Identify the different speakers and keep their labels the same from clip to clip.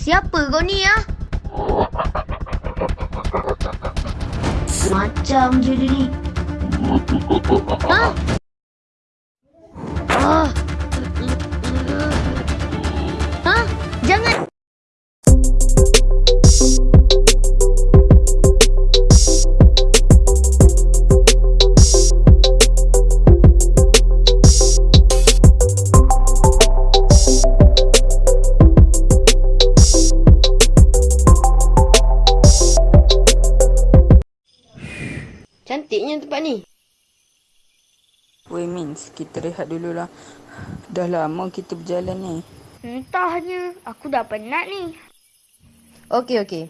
Speaker 1: Siapa kau ni ah? Macam je dia ni. Ha?
Speaker 2: Tempat ni.
Speaker 3: Weh Mins, kita rehat dululah. Dah lama kita berjalan ni.
Speaker 1: Entahnya. Aku dah penat ni.
Speaker 2: Okey, okey.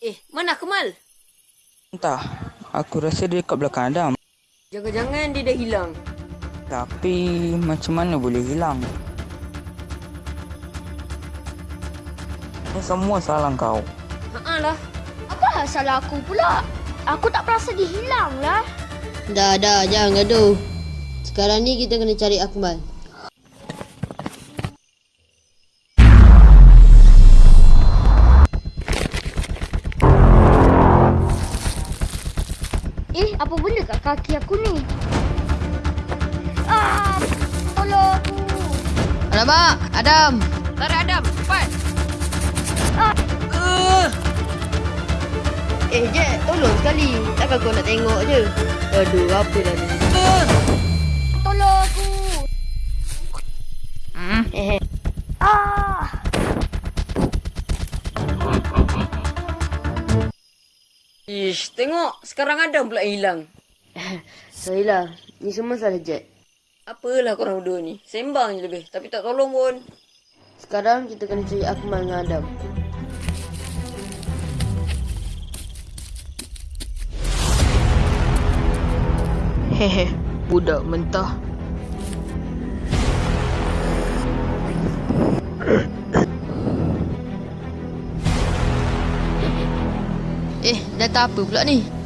Speaker 2: Eh, mana Kemal?
Speaker 3: Entah, aku rasa dia dekat belakang Adam.
Speaker 2: Jangan-jangan dia dah hilang.
Speaker 3: Tapi macam mana boleh hilang? Ini semua salah kau.
Speaker 2: Haa lah.
Speaker 1: Apa salah aku pula? Aku tak perasan dia hilang lah.
Speaker 4: Dah, dah, jangan gaduh. Sekarang ni kita kena cari Akmal.
Speaker 1: Eh, apa benda kat kaki aku ni? Ah! Tolong aku!
Speaker 4: Alamak, Adam.
Speaker 2: Tarik Adam, cepat.
Speaker 4: Eh, Jack, tolong sekali. Takkan kau nak tengok je. Aduh, apa dah ni?
Speaker 1: Tolong aku!
Speaker 4: Eh,
Speaker 1: Ah!
Speaker 2: Ish, tengok. Sekarang Adam pula hilang.
Speaker 4: sorry lah. Ni semua salah Jack.
Speaker 2: Apalah korang berdua ni. Sembang je lebih. Tapi tak tolong pun.
Speaker 4: Sekarang kita kena cari Akmal dengan Adam. Hehe, budak mentah. Eh, data apa pula ni?